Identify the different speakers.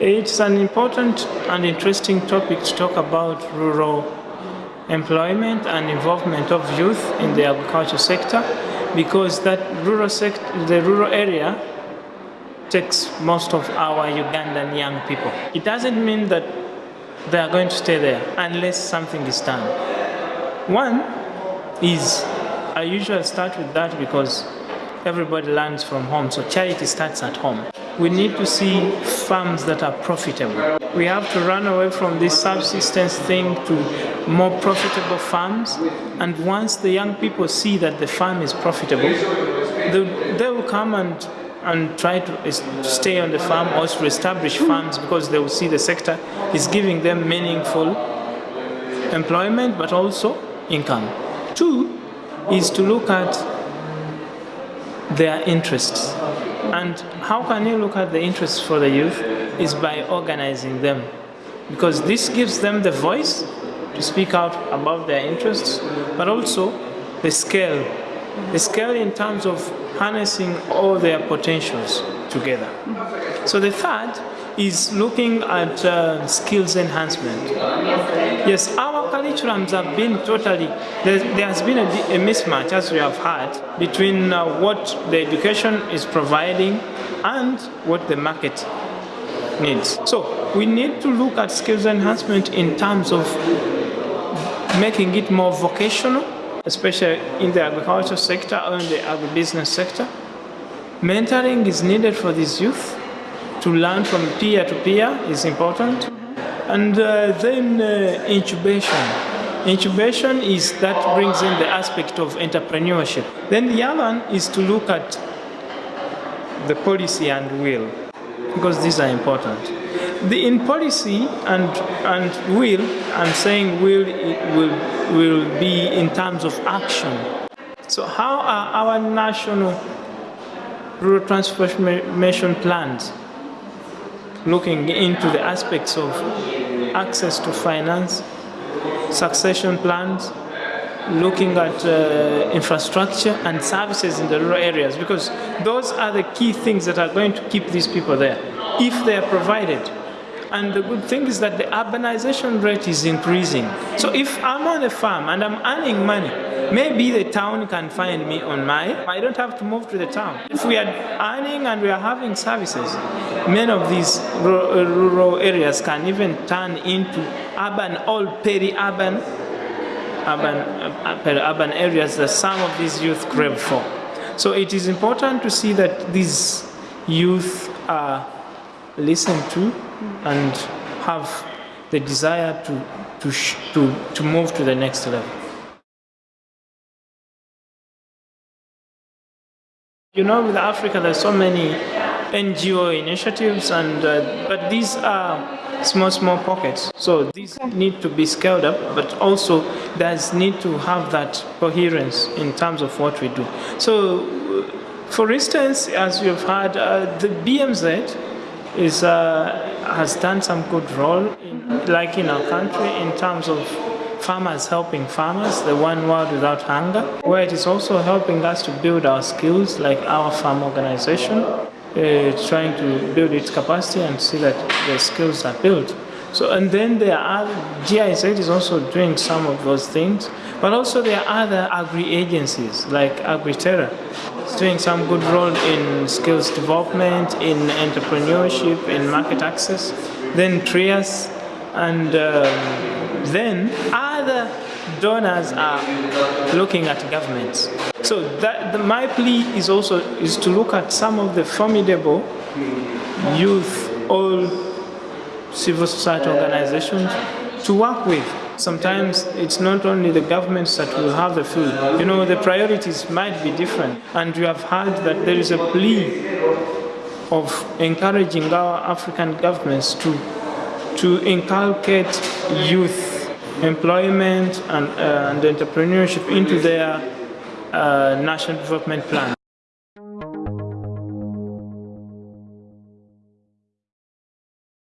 Speaker 1: It's an important and interesting topic to talk about rural employment and involvement of youth in the agriculture sector because that rural sector, the rural area takes most of our Ugandan young people. It doesn't mean that they are going to stay there unless something is done. One is, I usually start with that because everybody learns from home, so charity starts at home we need to see farms that are profitable. We have to run away from this subsistence thing to more profitable farms. And once the young people see that the farm is profitable, they, they will come and, and try to stay on the farm or to establish farms because they will see the sector is giving them meaningful employment but also income. Two is to look at their interests. And how can you look at the interests for the youth is by organizing them. Because this gives them the voice to speak out about their interests, but also the scale. The scale in terms of harnessing all their potentials together. So the third is looking at uh, skills enhancement. Yes, our curriculums have been totally, there, has been a, a, mismatch, as we have heard, between uh, what the education is providing and what the market needs. So we need to look at skills enhancement in terms of making it more vocational, especially in the agriculture sector or in the agribusiness sector. Mentoring is needed for these youth to learn from peer to peer is important. And uh, then uh, incubation. Incubation is that brings in the aspect of entrepreneurship. Then the other one is to look at the policy and will, because these are important. The, in policy and, and will, I'm saying will, will, will be in terms of action. So how are our national rural transformation plans looking into the aspects of access to finance, succession plans, looking at uh, infrastructure and services in the rural areas because those are the key things that are going to keep these people there if they are provided. And the good thing is that the urbanization rate is increasing. So if I'm on a farm and I'm earning money, maybe the town can find me on my, I don't have to move to the town. If we are earning and we are having services, many of these rural areas can even turn into urban, all peri-urban urban, uh, peri-urban areas that some of these youth crave for. So it is important to see that these youth are listened to and have the desire to, to, to, to move to the next level. You know, with Africa, there's so many NGO initiatives, and uh, but these are small, small pockets. So these need to be scaled up, but also there's need to have that coherence in terms of what we do. So, for instance, as you've heard, uh, the BMZ is uh, has done some good role, in, like in our country, in terms of farmers helping farmers, the one world without hunger, where it is also helping us to build our skills, like our farm organization, uh, trying to build its capacity and see that the skills are built. So, and then there are, GIZ is also doing some of those things, but also there are other agri-agencies like AgriTerra. It's doing some good role in skills development, in entrepreneurship, in market access. Then TRIAS, and um, then other donors are looking at governments. So that, the, my plea is also is to look at some of the formidable youth, all civil society organizations to work with. Sometimes it's not only the governments that will have the food. You know, the priorities might be different. And you have heard that there is a plea of encouraging our African governments to to inculcate youth employment and, uh, and entrepreneurship into their uh, national development plan.